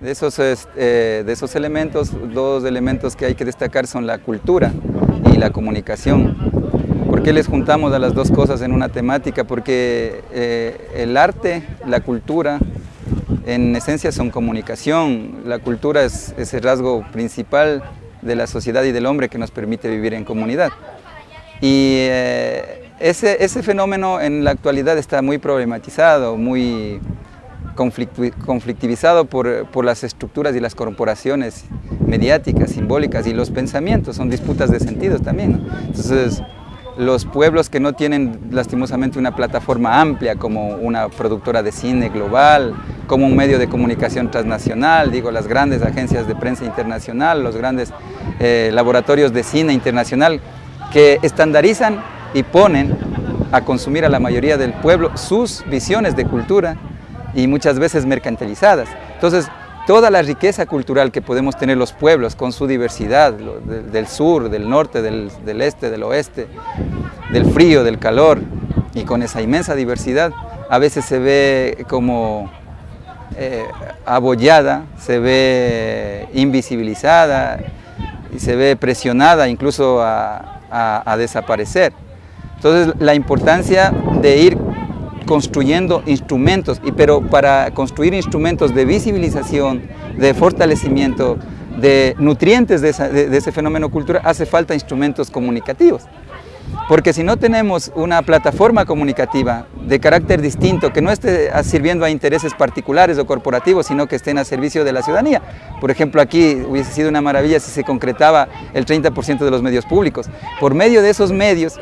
De esos, eh, de esos elementos, dos elementos que hay que destacar son la cultura y la comunicación. ¿Por qué les juntamos a las dos cosas en una temática? Porque eh, el arte, la cultura, en esencia son comunicación. La cultura es, el rasgo principal de la sociedad y del hombre que nos permite vivir en comunidad. Y eh, ese, ese, fenómeno en la actualidad está muy problematizado, muy conflictivizado por, las estructuras y las corporaciones mediáticas, simbólicas y los pensamientos, son disputas de sentidos también. Entonces, los pueblos que no tienen lastimosamente una plataforma amplia como una productora de cine global, como un medio de comunicación transnacional, digo, las grandes agencias de prensa internacional, los grandes eh, laboratorios de cine internacional, que estandarizan y ponen a consumir a la mayoría del pueblo sus visiones de cultura y muchas veces mercantilizadas. Entonces, toda la riqueza cultural que podemos tener los pueblos con su diversidad, del sur, del norte, del, este, del oeste, del frío, del calor, y con esa inmensa diversidad, a veces se ve como eh, abollada, se ve invisibilizada y se ve presionada incluso a desaparecer. Entonces la importancia de ir construyendo instrumentos, y, pero para construir instrumentos de visibilización, de fortalecimiento, de nutrientes de, ese fenómeno cultural, hace falta instrumentos comunicativos. Porque si no tenemos una plataforma comunicativa de carácter distinto, que no esté sirviendo a intereses particulares o corporativos, sino que estén a servicio de la ciudadanía. Por ejemplo, aquí hubiese sido una maravilla si se concretaba el 30% de los medios públicos. Por medio de esos medios,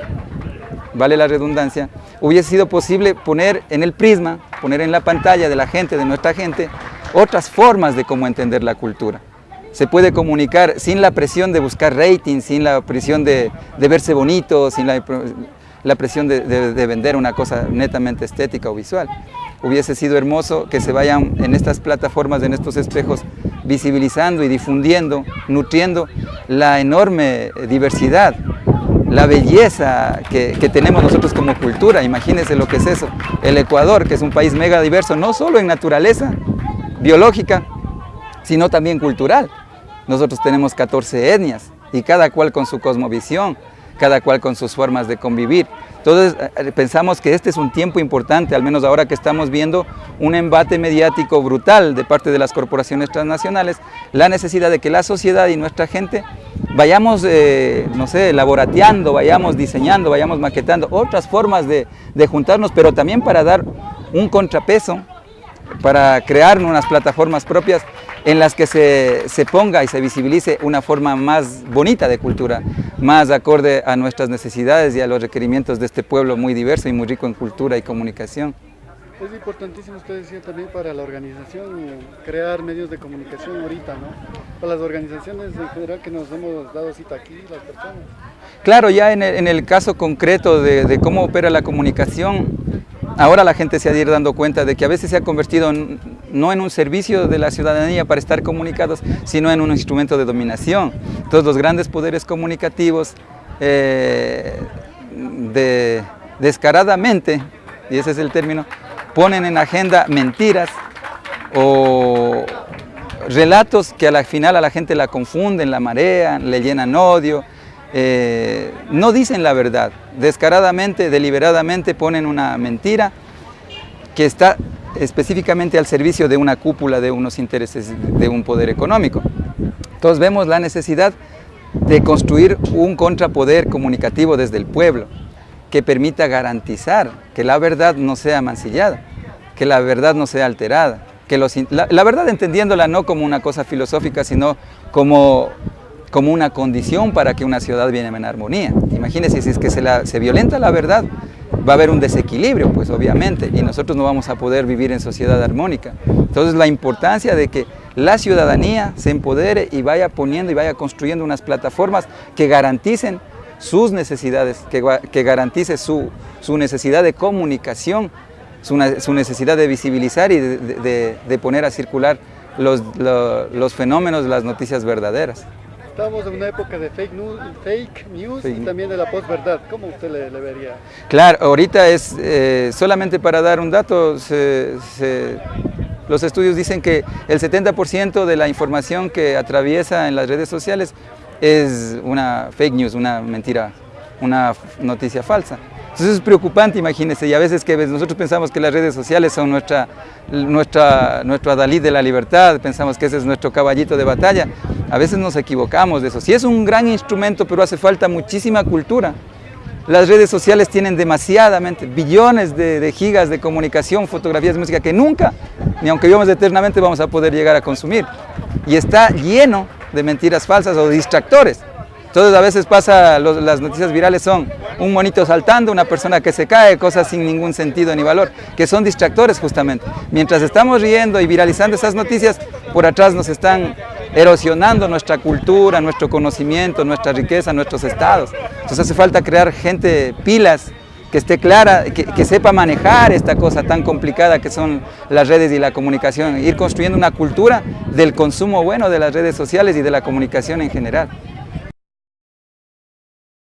vale la redundancia, hubiese sido posible poner en el prisma, poner en la pantalla de la gente, de nuestra gente, otras formas de cómo entender la cultura. Se puede comunicar sin la presión de buscar rating, sin la presión de, verse bonito, sin la, presión de, de, vender una cosa netamente estética o visual. Hubiese sido hermoso que se vayan en estas plataformas, en estos espejos, visibilizando y difundiendo, nutriendo la enorme diversidad la belleza que, tenemos nosotros como cultura, imagínense lo que es eso. El Ecuador, que es un país mega diverso, no solo en naturaleza biológica, sino también cultural. Nosotros tenemos 14 etnias y cada cual con su cosmovisión, cada cual con sus formas de convivir. Entonces eh, eh, pensamos que este es un tiempo importante, al menos ahora que estamos viendo un embate mediático brutal de parte de las corporaciones transnacionales, la necesidad de que la sociedad y nuestra gente vayamos, eh, no sé, laborateando, vayamos diseñando, vayamos maquetando otras formas de, de juntarnos, pero también para dar un contrapeso, para crear unas plataformas propias en las que se, se, ponga y se visibilice una forma más bonita de cultura, más acorde a nuestras necesidades y a los requerimientos de este pueblo muy diverso y muy rico en cultura y comunicación. Es importantísimo, usted decía también para la organización, crear medios de comunicación ahorita, ¿no? Para las organizaciones en general que nos hemos dado cita aquí, las personas. Claro, ya en el, en el caso concreto de, de cómo opera la comunicación, Ahora la gente se ha de ir dando cuenta de que a veces se ha convertido no en un servicio de la ciudadanía para estar comunicados, sino en un instrumento de dominación. Todos los grandes poderes comunicativos eh, descaradamente, y ese es el término, ponen en agenda mentiras o relatos que a la final a la gente la confunden, la marean, le llenan odio, eh, no dicen la verdad, descaradamente, deliberadamente ponen una mentira que está específicamente al servicio de una cúpula de unos intereses de un poder económico. Entonces vemos la necesidad de construir un contrapoder comunicativo desde el pueblo que permita garantizar que la verdad no sea mancillada, que la verdad no sea alterada, que la, verdad entendiéndola no como una cosa filosófica, sino como como una condición para que una ciudad viene en armonía. Imagínense, si es que se, la, se violenta la verdad, va a haber un desequilibrio, pues obviamente, y nosotros no vamos a poder vivir en sociedad armónica. Entonces la importancia de que la ciudadanía se empodere y vaya poniendo y vaya construyendo unas plataformas que garanticen sus necesidades, que, que garantice su, necesidad de comunicación, su, necesidad de visibilizar y de, poner a circular los fenómenos, las noticias verdaderas. Estamos en una época de fake news, fake news y también de la posverdad. ¿Cómo usted le, vería? Claro, ahorita es, eh, solamente para dar un dato, se, Los estudios dicen que el 70% de la información que atraviesa en las redes sociales es una fake news, una mentira, una noticia falsa. Entonces es preocupante, imagínense, y a veces que nosotros pensamos que las redes sociales son nuestra, nuestra, nuestro adalid de la libertad, pensamos que ese es nuestro caballito de batalla, a veces nos equivocamos de eso. Sí es un gran instrumento, pero hace falta muchísima cultura. Las redes sociales tienen demasiadamente, billones de, de gigas de comunicación, fotografías, música, que nunca, ni aunque vivamos eternamente, vamos a poder llegar a consumir. Y está lleno de mentiras falsas o distractores. Entonces a veces pasa, las noticias virales son un monito saltando, una persona que se cae, cosas sin ningún sentido ni valor, que son distractores justamente. Mientras estamos riendo y viralizando esas noticias, por atrás nos están erosionando nuestra cultura, nuestro conocimiento, nuestra riqueza, nuestros estados. Entonces hace falta crear gente pilas, que esté clara, que, que, sepa manejar esta cosa tan complicada que son las redes y la comunicación, ir construyendo una cultura del consumo bueno de las redes sociales y de la comunicación en general.